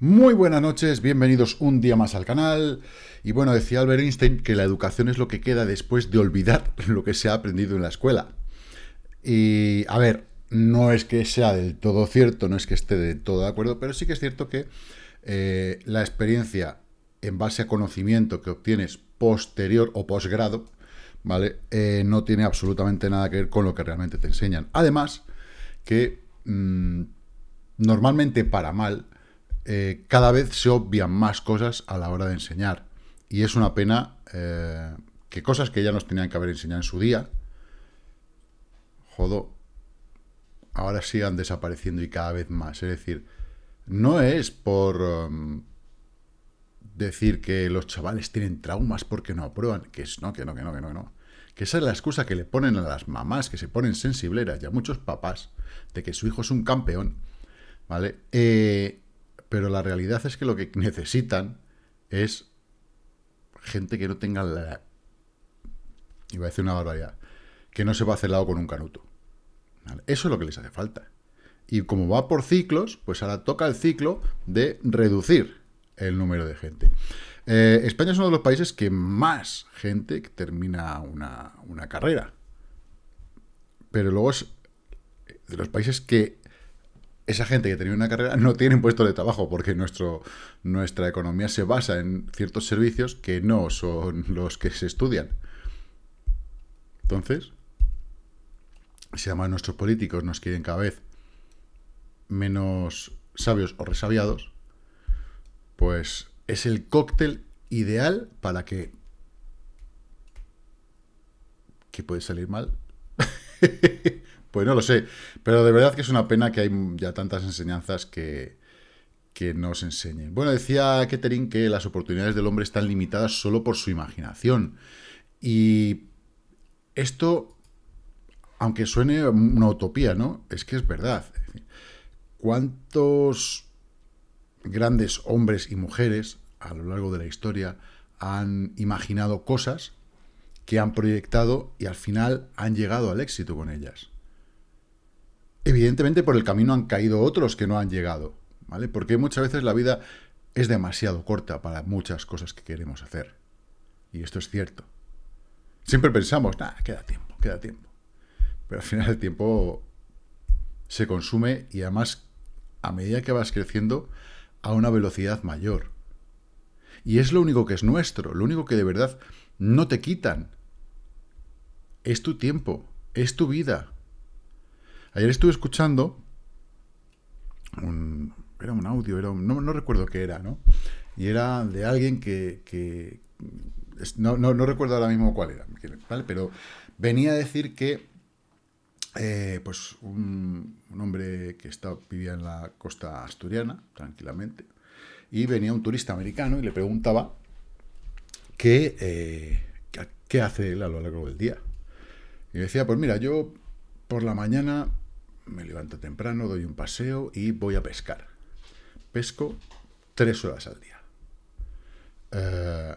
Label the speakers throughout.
Speaker 1: Muy buenas noches, bienvenidos un día más al canal. Y bueno, decía Albert Einstein que la educación es lo que queda después de olvidar lo que se ha aprendido en la escuela. Y a ver, no es que sea del todo cierto, no es que esté de todo de acuerdo, pero sí que es cierto que eh, la experiencia en base a conocimiento que obtienes posterior o posgrado, ¿vale? Eh, no tiene absolutamente nada que ver con lo que realmente te enseñan. Además, que mm, normalmente para mal, eh, cada vez se obvian más cosas a la hora de enseñar. Y es una pena eh, que cosas que ya nos tenían que haber enseñado en su día, jodo, ahora sigan desapareciendo y cada vez más. Es decir, no es por um, decir que los chavales tienen traumas porque no aprueban, que es no, que no, que no, que no, que no. Que esa es la excusa que le ponen a las mamás, que se ponen sensibleras y a muchos papás, de que su hijo es un campeón, ¿vale? Eh, pero la realidad es que lo que necesitan es gente que no tenga la... Iba a decir una barbaridad. Que no se va a hacer lado con un canuto. Eso es lo que les hace falta. Y como va por ciclos, pues ahora toca el ciclo de reducir el número de gente. Eh, España es uno de los países que más gente termina una, una carrera. Pero luego es de los países que esa gente que tenía una carrera no tiene puesto de trabajo porque nuestro, nuestra economía se basa en ciertos servicios que no son los que se estudian. Entonces, si además nuestros políticos nos quieren cada vez menos sabios o resabiados, pues es el cóctel ideal para que... que puede salir mal. Pues no lo sé, pero de verdad que es una pena que hay ya tantas enseñanzas que, que nos enseñen. Bueno, decía Kettering que las oportunidades del hombre están limitadas solo por su imaginación. Y esto, aunque suene una utopía, ¿no? Es que es verdad. ¿Cuántos grandes hombres y mujeres a lo largo de la historia han imaginado cosas que han proyectado y al final han llegado al éxito con ellas? Evidentemente por el camino han caído otros que no han llegado, ¿vale? Porque muchas veces la vida es demasiado corta para muchas cosas que queremos hacer. Y esto es cierto. Siempre pensamos, nada, queda tiempo, queda tiempo. Pero al final el tiempo se consume y además a medida que vas creciendo a una velocidad mayor. Y es lo único que es nuestro, lo único que de verdad no te quitan. Es tu tiempo, es tu vida, Ayer estuve escuchando un, era un audio, era no, recuerdo qué era, ¿no? Y era de alguien que, no, recuerdo ahora mismo cuál era, ¿vale? Pero venía a decir que eh, pues un, hombre que está, vivía en la costa asturiana, tranquilamente, y venía un turista americano y le preguntaba qué, eh, qué hace él a lo largo del día. Y decía, pues mira, yo por la mañana me levanto temprano, doy un paseo y voy a pescar. Pesco tres horas al día. Eh,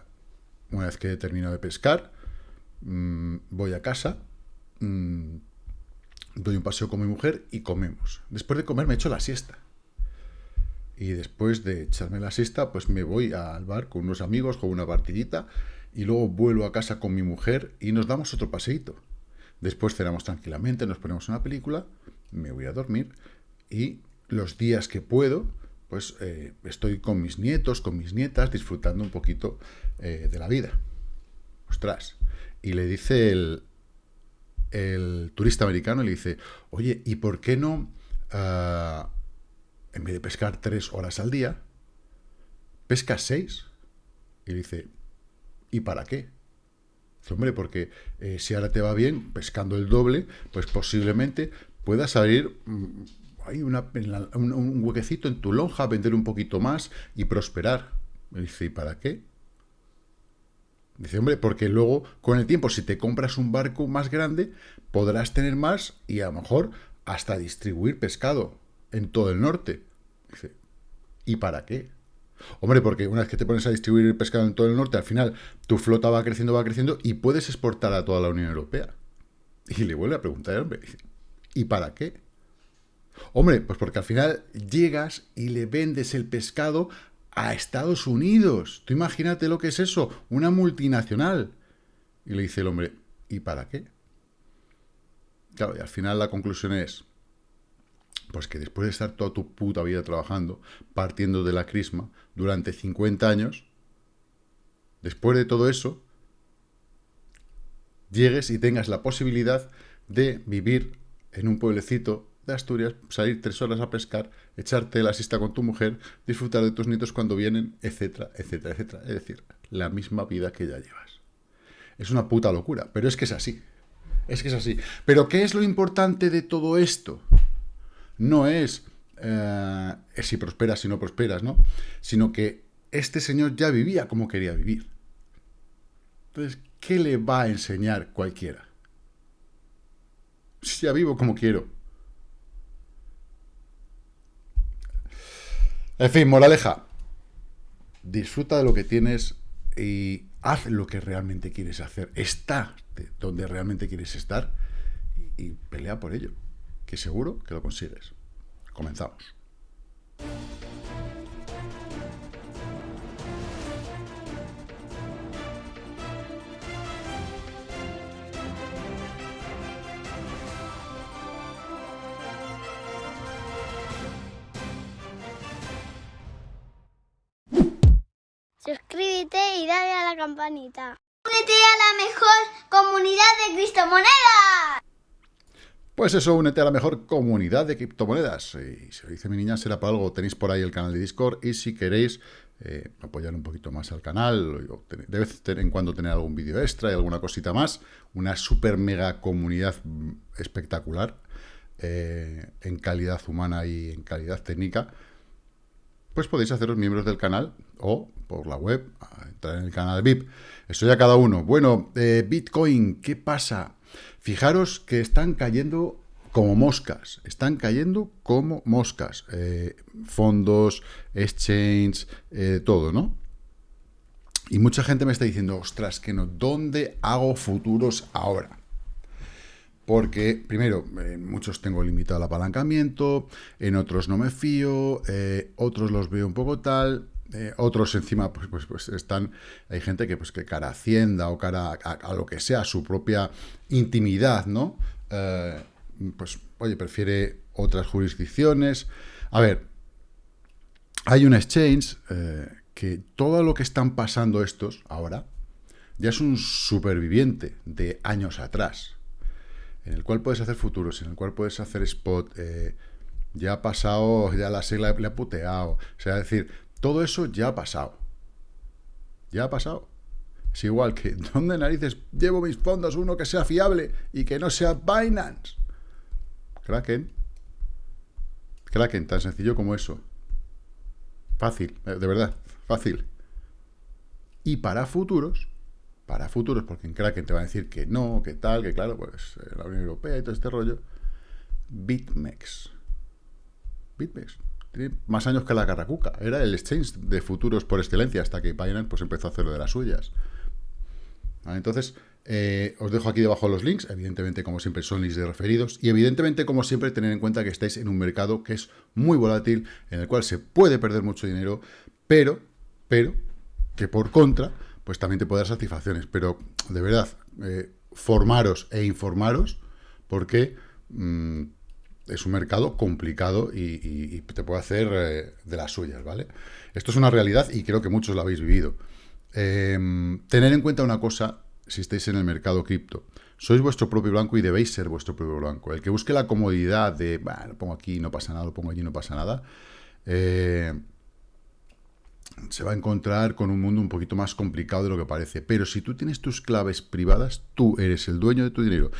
Speaker 1: una vez que he terminado de pescar, mm, voy a casa, mm, doy un paseo con mi mujer y comemos. Después de comer me echo la siesta. Y después de echarme la siesta, pues me voy al bar con unos amigos, con una partidita, y luego vuelvo a casa con mi mujer y nos damos otro paseíto. Después cenamos tranquilamente, nos ponemos una película, me voy a dormir y los días que puedo, pues eh, estoy con mis nietos, con mis nietas, disfrutando un poquito eh, de la vida. Ostras. Y le dice el, el turista americano, le dice, oye, ¿y por qué no, ah, en vez de pescar tres horas al día, pescas seis? Y le dice, ¿y para qué? hombre, porque eh, si ahora te va bien, pescando el doble, pues posiblemente puedas abrir mm, hay una, un, huequecito en tu lonja, vender un poquito más y prosperar. Me dice, ¿y para qué? Dice, hombre, porque luego, con el tiempo, si te compras un barco más grande, podrás tener más y a lo mejor hasta distribuir pescado en todo el norte. Dice, ¿y para qué? Hombre, porque una vez que te pones a distribuir pescado en todo el norte, al final tu flota va creciendo, va creciendo y puedes exportar a toda la Unión Europea. Y le vuelve a preguntar hombre, ¿y para qué? Hombre, pues porque al final llegas y le vendes el pescado a Estados Unidos. Tú imagínate lo que es eso, una multinacional. Y le dice el hombre, ¿y para qué? Claro, y al final la conclusión es, pues que después de estar toda tu puta vida trabajando, partiendo de la crisma, durante 50 años, después de todo eso, llegues y tengas la posibilidad de vivir en un pueblecito de Asturias, salir tres horas a pescar, echarte la siesta con tu mujer, disfrutar de tus nietos cuando vienen, etcétera, etcétera, etcétera. Es decir, la misma vida que ya llevas. Es una puta locura, pero es que es así. Es que es así. Pero ¿qué es lo importante de todo esto? No es eh, si prosperas, si no prosperas, ¿no? Sino que este señor ya vivía como quería vivir. Entonces, ¿qué le va a enseñar cualquiera? Ya vivo como quiero. En fin, moraleja. Disfruta de lo que tienes y haz lo que realmente quieres hacer. Está donde realmente quieres estar y pelea por ello, que seguro que lo consigues. Comenzamos.
Speaker 2: Campanita. Únete a la mejor comunidad de criptomonedas.
Speaker 1: Pues eso, únete a la mejor comunidad de criptomonedas. Y si lo dice mi niña, será para algo. Tenéis por ahí el canal de Discord y si queréis eh, apoyar un poquito más al canal, de vez en cuando tener algún vídeo extra y alguna cosita más, una super mega comunidad espectacular eh, en calidad humana y en calidad técnica, pues podéis haceros miembros del canal o por la web, entrar en el canal VIP. Eso ya cada uno. Bueno, eh, Bitcoin, ¿qué pasa? Fijaros que están cayendo como moscas, están cayendo como moscas. Eh, fondos, exchange, eh, todo, ¿no? Y mucha gente me está diciendo, ostras, que no, ¿dónde hago futuros ahora? Porque, primero, en muchos tengo limitado el apalancamiento, en otros no me fío, otros los veo un poco tal, eh, otros encima, pues, pues, pues, están, hay gente que, pues, que cara a Hacienda o cara a, lo que sea, su propia intimidad, ¿no? Eh, pues, oye, prefiere otras jurisdicciones. A ver, hay un exchange que todo lo que están pasando estos ahora ya es un superviviente de años atrás en el cual puedes hacer futuros, en el cual puedes hacer spot, eh, ya ha pasado, ya la sigla le ha puteado, o sea, decir, todo eso ya ha pasado, ya ha pasado. Es igual que, ¿dónde narices llevo mis fondos? Uno que sea fiable y que no sea Binance. Kraken. Kraken, tan sencillo como eso. Fácil, eh, de verdad, fácil. Y para futuros, para futuros, porque en Kraken te va a decir que no, que tal, que claro, pues eh, la Unión Europea y todo este rollo. BitMEX. BitMEX. Más años que la Carracuca. Era el exchange de futuros por excelencia hasta que Binance pues, empezó a hacer lo de las suyas. Entonces, eh, os dejo aquí debajo los links. Evidentemente, como siempre, son links de referidos. Y evidentemente, como siempre, tener en cuenta que estáis en un mercado que es muy volátil, en el cual se puede perder mucho dinero, pero, pero, que por contra pues también te puede dar satisfacciones. Pero, de verdad, eh, formaros e informaros porque mm, es un mercado complicado y, te puede hacer eh, de las suyas, ¿vale? Esto es una realidad y creo que muchos lo habéis vivido. Em, tener en cuenta una cosa si estáis en el mercado cripto. Sois vuestro propio blanco y debéis ser vuestro propio blanco. El que busque la comodidad de, bueno, lo pongo aquí, no pasa nada, lo pongo allí, no pasa nada, eh, se va a encontrar con un mundo un poquito más complicado de lo que parece. Pero si tú tienes tus claves privadas, tú eres el dueño de tu dinero.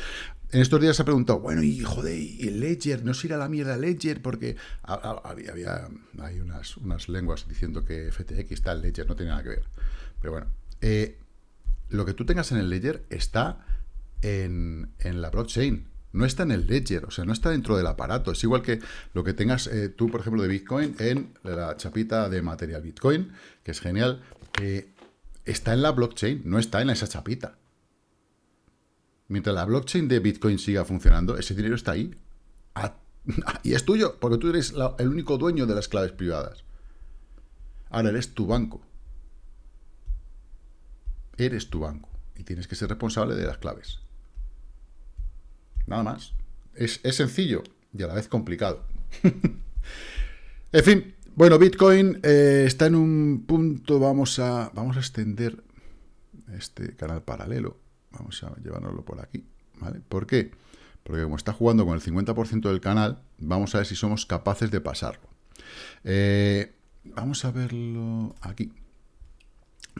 Speaker 1: En estos días se ha preguntado, bueno, y joder, ¿y Ledger? ¿No se irá la mierda Ledger? Porque había, hay unas, unas lenguas diciendo que FTX está el Ledger, no tiene nada que ver. Pero bueno, eh, lo que tú tengas en el Ledger está en, en la blockchain no está en el ledger, o sea, no está dentro del aparato. Es igual que lo que tengas eh, tú, por ejemplo, de Bitcoin en la chapita de material Bitcoin, que es genial, eh, está en la blockchain, no está en esa chapita. Mientras la blockchain de Bitcoin siga funcionando, ese dinero está ahí. Y es tuyo, porque tú eres el único dueño de las claves privadas. Ahora eres tu banco. Eres tu banco. Y tienes que ser responsable de las claves. Nada más. Es, sencillo y a la vez complicado. en fin, bueno, Bitcoin eh, está en un punto, vamos a, vamos a extender este canal paralelo. Vamos a llevárnoslo por aquí, ¿vale? ¿Por qué? Porque como está jugando con el 50% del canal, vamos a ver si somos capaces de pasarlo. Eh, vamos a verlo aquí.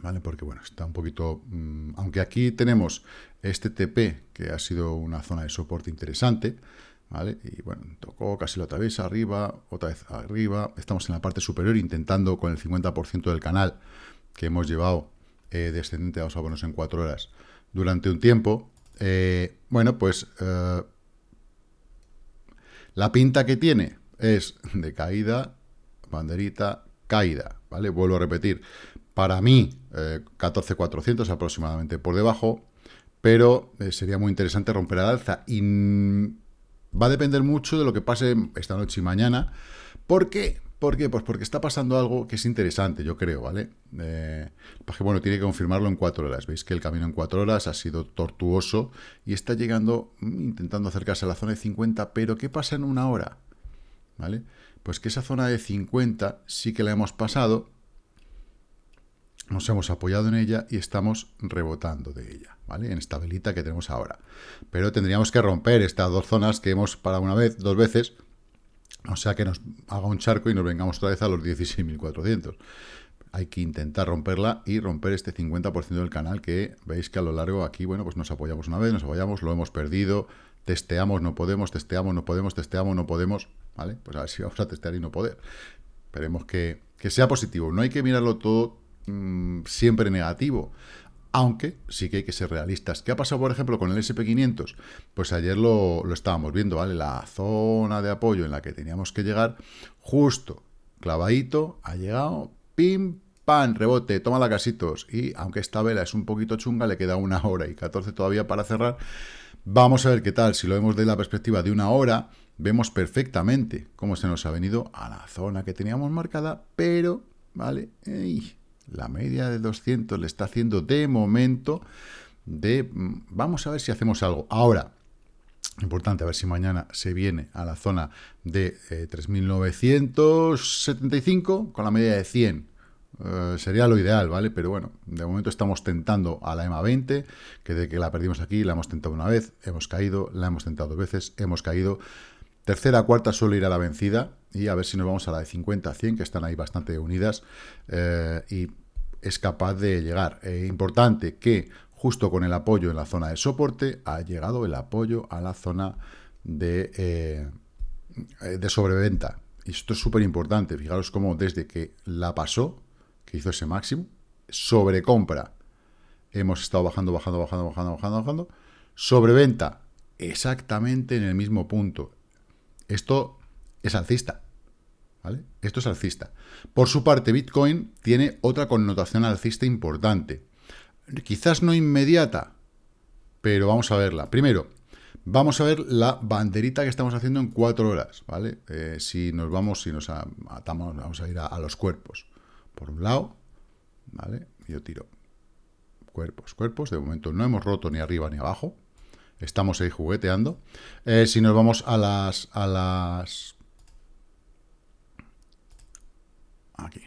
Speaker 1: ¿Vale? Porque, bueno, está un poquito... Mm, aunque aquí tenemos este TP, que ha sido una zona de soporte interesante, ¿vale? Y, bueno, tocó casi otra vez arriba, otra vez arriba. Estamos en la parte superior intentando con el 50% del canal que hemos llevado eh, descendente, vamos a ponernos en cuatro horas, durante un tiempo. Eh, bueno, pues la pinta que tiene es de caída, banderita, caída, ¿vale? Vuelvo a repetir, para mí, 14.400 eh, aproximadamente por debajo, pero eh, sería muy interesante romper al alza. Y va a depender mucho de lo que pase esta noche y mañana. ¿Por qué? ¿Por qué? Pues porque está pasando algo que es interesante, yo creo, ¿vale? Eh, porque, bueno, tiene que confirmarlo en cuatro horas. Veis que el camino en cuatro horas ha sido tortuoso y está llegando, mm, intentando acercarse a la zona de 50, pero ¿qué pasa en una hora? ¿Vale? Pues que esa zona de 50 sí que la hemos pasado, nos hemos apoyado en ella y estamos rebotando de ella, ¿vale? En esta velita que tenemos ahora. Pero tendríamos que romper estas dos zonas que hemos parado una vez, dos veces, o sea que nos haga un charco y nos vengamos otra vez a los 16.400. Hay que intentar romperla y romper este 50% del canal que veis que a lo largo aquí, bueno, pues nos apoyamos una vez, nos apoyamos, lo hemos perdido, testeamos, no podemos, testeamos, no podemos, testeamos, no podemos, ¿vale? Pues a ver si vamos a testear y no poder. Esperemos que, sea positivo. No hay que mirarlo todo mm, siempre negativo aunque sí que hay que ser realistas. ¿Qué ha pasado, por ejemplo, con el SP500? Pues ayer lo, estábamos viendo, ¿vale? La zona de apoyo en la que teníamos que llegar, justo, clavadito, ha llegado, pim, pan, rebote, toma la casitos. Y aunque esta vela es un poquito chunga, le queda una hora y 14 todavía para cerrar. Vamos a ver qué tal. Si lo vemos de la perspectiva de una hora, vemos perfectamente cómo se nos ha venido a la zona que teníamos marcada, pero, ¿vale? La media de 200 le está haciendo de momento de... Mm, vamos a ver si hacemos algo. Ahora, importante, a ver si mañana se viene a la zona de 3.975 eh, con la media de 100. Eh, sería lo ideal, ¿vale? Pero bueno, de momento estamos tentando a la EMA 20, que de que la perdimos aquí, la hemos tentado una vez, hemos caído, la hemos tentado dos veces, hemos caído. Tercera, cuarta suele ir a la vencida y a ver si nos vamos a la de 50 a 100, que están ahí bastante unidas eh, y es capaz de llegar. Eh, importante que justo con el apoyo en la zona de soporte ha llegado el apoyo a la zona de, eh, de sobreventa. Y esto es súper importante. Fijaros cómo desde que la pasó, que hizo ese máximo, sobrecompra. Hemos estado bajando, bajando, bajando, bajando, bajando, bajando. Sobreventa, exactamente en el mismo punto. Esto es alcista. ¿vale? Esto es alcista. Por su parte, Bitcoin tiene otra connotación alcista importante. Quizás no inmediata, pero vamos a verla. Primero, vamos a ver la banderita que estamos haciendo en cuatro horas, ¿vale? Eh, si nos vamos, si nos atamos, vamos a ir a, los cuerpos. Por un lado, ¿vale? Yo tiro cuerpos, cuerpos. De momento no hemos roto ni arriba ni abajo. Estamos ahí jugueteando. Eh, si nos vamos a las, a las... Aquí.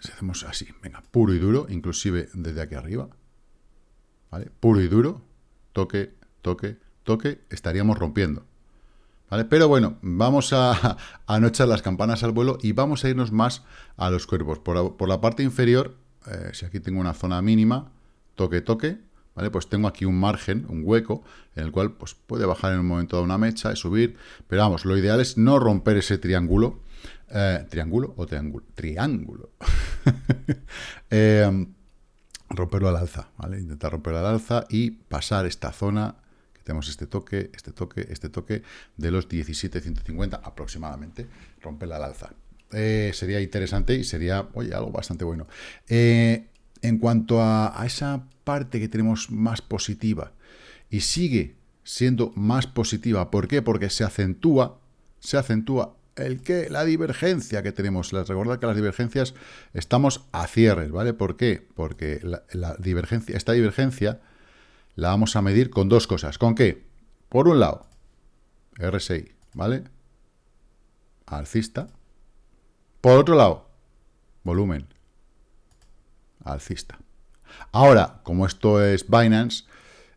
Speaker 1: Si hacemos así, venga, puro y duro, inclusive desde aquí arriba. ¿Vale? Puro y duro, toque, toque, toque, estaríamos rompiendo. ¿Vale? Pero bueno, vamos a, a, no echar las campanas al vuelo y vamos a irnos más a los cuerpos. Por, la parte inferior, eh, si aquí tengo una zona mínima, toque, toque, ¿vale? Pues tengo aquí un margen, un hueco, en el cual pues, puede bajar en un momento de una mecha y subir, pero vamos, lo ideal es no romper ese triángulo, eh, triángulo o triángulo, triángulo, eh, romperlo al alza, ¿vale? Intentar romperlo al alza y pasar esta zona, tenemos este toque, este toque, este toque, de los 17.150 aproximadamente, romperla al alza. Eh, sería interesante y sería, oye, algo bastante bueno. En cuanto a, esa parte que tenemos más positiva y sigue siendo más positiva. ¿Por qué? Porque se acentúa, se acentúa el que la divergencia que tenemos. Les recordad que las divergencias estamos a cierres, ¿vale? ¿Por qué? Porque la, divergencia, esta divergencia la vamos a medir con dos cosas. ¿Con qué? Por un lado, RSI, ¿vale? Alcista. Por otro lado, volumen. Alcista. Ahora, como esto es Binance,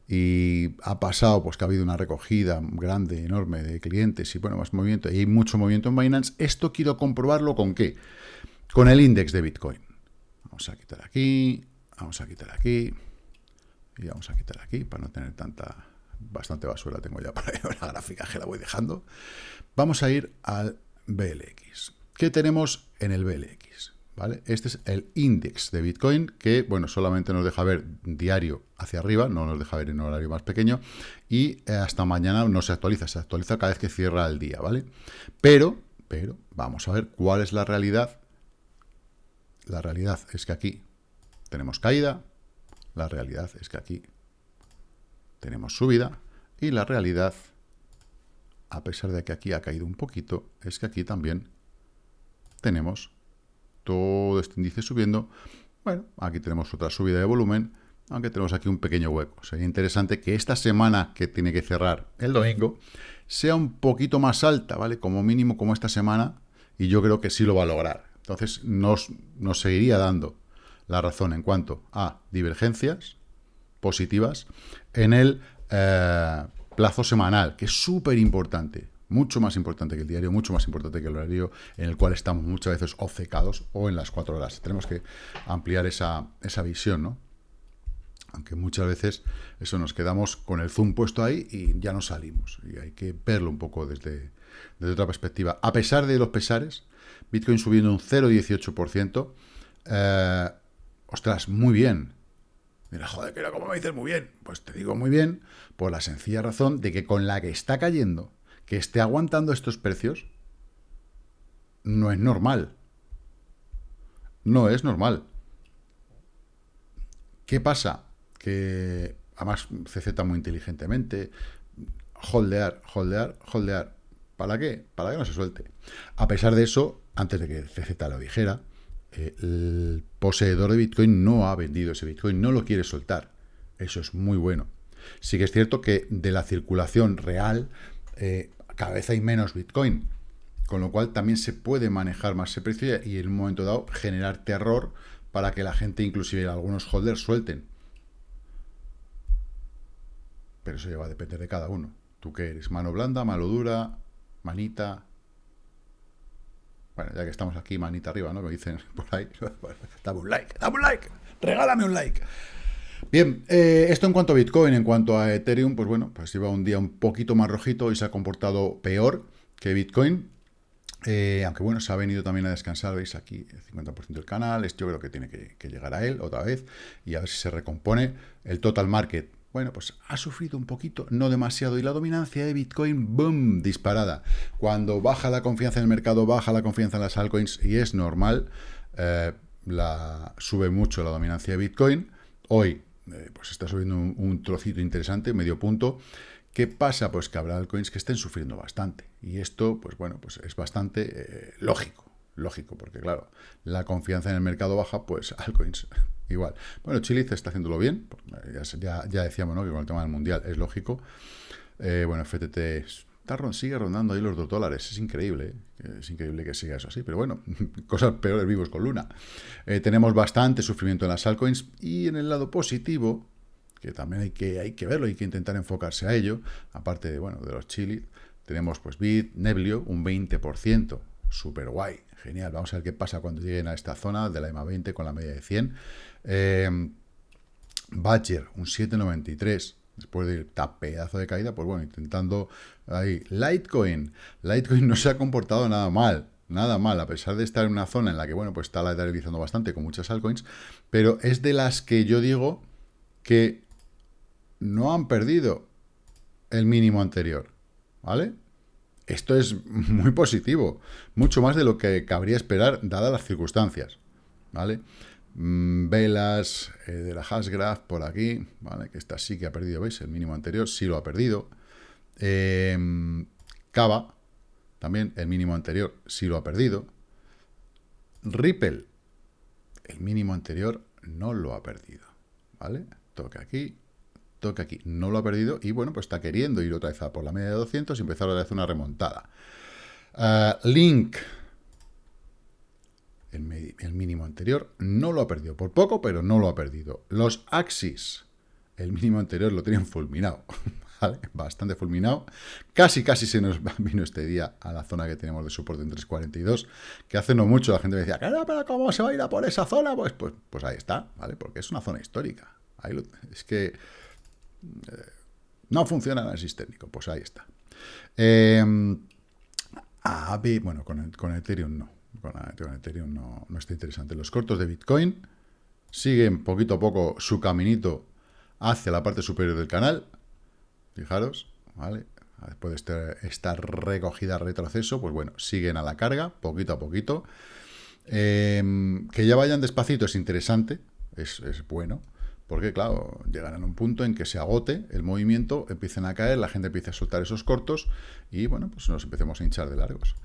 Speaker 1: y ha pasado, pues que ha habido una recogida grande, enorme de clientes y bueno, más movimiento, y hay mucho movimiento en Binance, esto quiero comprobarlo con qué? Con el índice de Bitcoin. Vamos a quitar aquí, vamos a quitar aquí, y vamos a quitar aquí para no tener tanta, bastante basura tengo ya para la gráfica que la voy dejando. Vamos a ir al BLX. ¿Qué tenemos en el BLX? ¿Vale? Este es el índice de Bitcoin que, bueno, solamente nos deja ver diario hacia arriba, no nos deja ver en horario más pequeño, y eh, hasta mañana no se actualiza, se actualiza cada vez que cierra el día, ¿vale? Pero, pero, vamos a ver cuál es la realidad. La realidad es que aquí tenemos caída, la realidad es que aquí tenemos subida, y la realidad, a pesar de que aquí ha caído un poquito, es que aquí también tenemos todo este índice subiendo. Bueno, aquí tenemos otra subida de volumen, aunque tenemos aquí un pequeño hueco. Sería interesante que esta semana que tiene que cerrar el domingo sea un poquito más alta, ¿vale? Como mínimo como esta semana, y yo creo que sí lo va a lograr. Entonces nos, nos seguiría dando la razón en cuanto a divergencias positivas en el eh, plazo semanal, que es súper importante mucho más importante que el diario, mucho más importante que el horario en el cual estamos muchas veces obcecados o en las cuatro horas. Tenemos que ampliar esa, visión, ¿no? Aunque muchas veces eso nos quedamos con el zoom puesto ahí y ya no salimos. Y hay que verlo un poco desde, otra perspectiva. A pesar de los pesares, Bitcoin subiendo un 0,18%. Eh, ostras, muy bien. Mira, joder, que era como me dices muy bien. Pues te digo muy bien por la sencilla razón de que con la que está cayendo que esté aguantando estos precios no es normal. No es normal. ¿Qué pasa? Que además CZ muy inteligentemente, holdear, holdear, holdear. ¿Para qué? Para que no se suelte. A pesar de eso, antes de que CZ lo dijera, el poseedor de Bitcoin no ha vendido ese Bitcoin, no lo quiere soltar. Eso es muy bueno. Sí que es cierto que de la circulación real eh, cada vez hay menos Bitcoin, con lo cual también se puede manejar más ese precio y en un momento dado generar terror para que la gente, inclusive algunos holders, suelten. Pero eso ya va a depender de cada uno. ¿Tú qué eres? ¿Mano blanda, mano dura, manita? Bueno, ya que estamos aquí, manita arriba, ¿no? Me dicen por ahí. dame un like, dame un like, regálame un like. Bien, eh, esto en cuanto a Bitcoin, en cuanto a Ethereum, pues bueno, pues lleva un día un poquito más rojito y se ha comportado peor que Bitcoin. Eh, aunque bueno, se ha venido también a descansar, veis aquí el 50% del canal, yo creo que tiene que, que, llegar a él otra vez y a ver si se recompone. El total market, bueno, pues ha sufrido un poquito, no demasiado, y la dominancia de Bitcoin, boom, disparada. Cuando baja la confianza en el mercado, baja la confianza en las altcoins y es normal, eh, la, sube mucho la dominancia de Bitcoin. Hoy eh, pues está subiendo un, trocito interesante, medio punto. ¿Qué pasa? Pues que habrá altcoins que estén sufriendo bastante. Y esto, pues bueno, pues es bastante eh, lógico. Lógico, porque claro, la confianza en el mercado baja, pues altcoins igual. Bueno, Chile está haciéndolo bien. Ya, ya, decíamos, ¿no? Que con el tema del mundial es lógico. Eh, bueno, FTT sigue rondando ahí los dos dólares. Es increíble, ¿eh? es increíble que siga eso así. Pero bueno, cosas peores vivos con Luna. Eh, tenemos bastante sufrimiento en las altcoins y en el lado positivo, que también hay que, hay que verlo, hay que intentar enfocarse a ello, aparte de, bueno, de los chili, tenemos pues Bit, Neblio, un 20%, súper guay, genial. Vamos a ver qué pasa cuando lleguen a esta zona de la EMA 20 con la media de 100. Eh, Badger, un 793 después de esta pedazo de caída, pues bueno, intentando ahí. Litecoin. Litecoin no se ha comportado nada mal, nada mal, a pesar de estar en una zona en la que, bueno, pues está lateralizando bastante con muchas altcoins, pero es de las que yo digo que no han perdido el mínimo anterior, ¿vale? Esto es muy positivo, mucho más de lo que cabría esperar dadas las circunstancias, ¿vale? Mm, velas eh, de la Hashgraph por aquí, ¿vale? Que esta sí que ha perdido, ¿veis? El mínimo anterior sí lo ha perdido. Eh, Cava, también el mínimo anterior sí lo ha perdido. Ripple, el mínimo anterior no lo ha perdido, ¿vale? Toca aquí, toca aquí, no lo ha perdido y bueno, pues está queriendo ir otra vez a por la media de 200 y empezar a hacer una remontada. Eh, Link, el, mínimo anterior, no lo ha perdido. Por poco, pero no lo ha perdido. Los Axis, el mínimo anterior lo tenían fulminado. ¿vale? Bastante fulminado. Casi, casi se nos vino este día a la zona que tenemos de soporte en 342, que hace no mucho la gente me decía, pero ¿cómo se va a ir a por esa zona? Pues, pues, pues ahí está, ¿vale? Porque es una zona histórica. Ahí es que eh, no funciona el análisis técnico, pues ahí está. Eh, bueno, con, con Ethereum no con, Ethereum no, está interesante. Los cortos de Bitcoin siguen poquito a poco su caminito hacia la parte superior del canal. Fijaros, ¿vale? Después de este, esta recogida retroceso, pues bueno, siguen a la carga, poquito a poquito. Em, que ya vayan despacito es interesante, es, es, bueno, porque claro, llegarán a un punto en que se agote el movimiento, empiecen a caer, la gente empieza a soltar esos cortos y bueno, pues nos empecemos a hinchar de largos.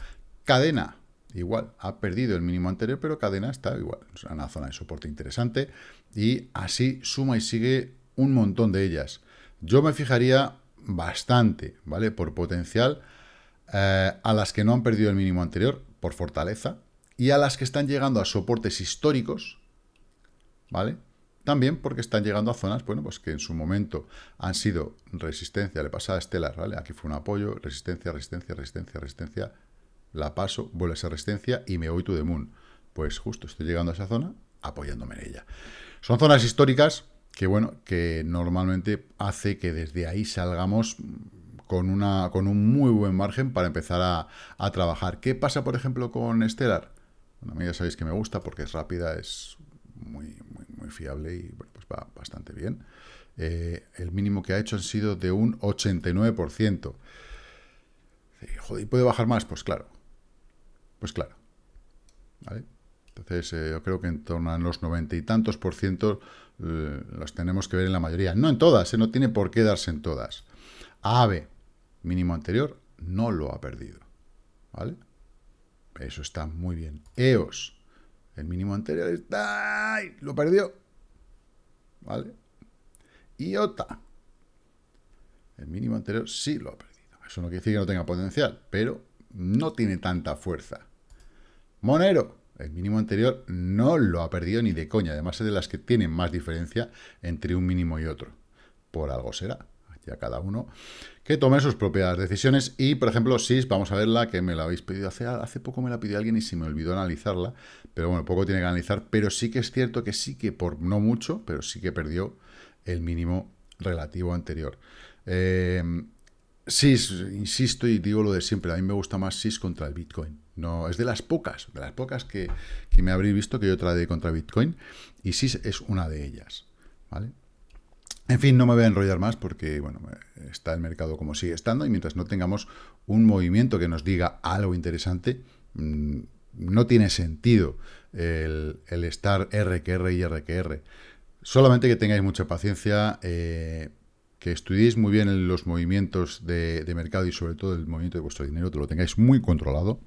Speaker 1: Cadena, igual, ha perdido el mínimo anterior, pero cadena está igual, es una zona de soporte interesante, y así suma y sigue un montón de ellas. Yo me fijaría bastante, ¿vale? Por potencial, eh, a las que no han perdido el mínimo anterior, por fortaleza, y a las que están llegando a soportes históricos, ¿vale? También porque están llegando a zonas, bueno, pues que en su momento han sido resistencia, le pasaba a Stellar, ¿vale? Aquí fue un apoyo, resistencia, resistencia, resistencia, resistencia, la paso, vuelve a ser resistencia y me voy to the moon. Pues justo estoy llegando a esa zona apoyándome en ella. Son zonas históricas que, bueno, que normalmente hace que desde ahí salgamos con, una, con un muy buen margen para empezar a, trabajar. ¿Qué pasa, por ejemplo, con Stellar? Bueno, a mí ya sabéis que me gusta porque es rápida, es muy, muy, fiable y bueno, pues va bastante bien. Eh, el mínimo que ha hecho han sido de un 89%. Joder, ¿y puede bajar más? Pues claro, pues claro. ¿Vale? Entonces, eh, yo creo que en torno a los noventa y tantos por ciento eh, los tenemos que ver en la mayoría. No en todas, eh, no tiene por qué darse en todas. AVE, mínimo anterior, no lo ha perdido. ¿Vale? Eso está muy bien. EOS, el mínimo anterior está... ¡Ay! Lo perdió. ¿Vale? IOTA, el mínimo anterior sí lo ha perdido. Eso no quiere decir que no tenga potencial, pero no tiene tanta fuerza. Monero, el mínimo anterior no lo ha perdido ni de coña. Además es de las que tienen más diferencia entre un mínimo y otro. Por algo será. Ya cada uno que tome sus propias decisiones. Y, por ejemplo, SIS, vamos a verla, que me la habéis pedido hace, hace poco, me la pidió alguien y se me olvidó analizarla. Pero bueno, poco tiene que analizar. Pero sí que es cierto que sí que, por no mucho, pero sí que perdió el mínimo relativo anterior. Eh, SIS, insisto y digo lo de siempre, a mí me gusta más SIS contra el Bitcoin. No, es de las pocas, de las pocas que, me habréis visto que yo trae contra Bitcoin, y SIS es una de ellas, ¿vale? En fin, no me voy a enrollar más porque, bueno, está el mercado como sigue estando y mientras no tengamos un movimiento que nos diga algo interesante, mm, no tiene sentido el, estar RQR y RQR. Solamente que tengáis mucha paciencia, eh, que estudiéis muy bien los movimientos de, mercado y sobre todo el movimiento de vuestro dinero, que lo tengáis muy controlado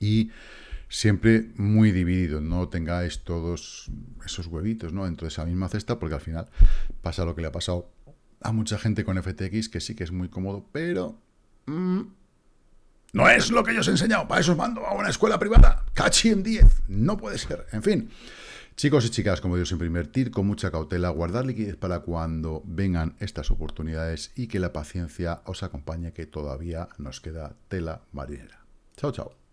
Speaker 1: y siempre muy dividido, no tengáis todos esos huevitos ¿no? dentro de esa misma cesta, porque al final pasa lo que le ha pasado a mucha gente con FTX, que sí que es muy cómodo, pero mm, no es lo que yo os he enseñado, para eso os mando a una escuela privada, cachi en 10, no puede ser, en fin. Chicos y chicas, como digo siempre, invertir con mucha cautela, guardar liquidez para cuando vengan estas oportunidades y que la paciencia os acompañe, que todavía nos queda tela marinera. Chao, chao.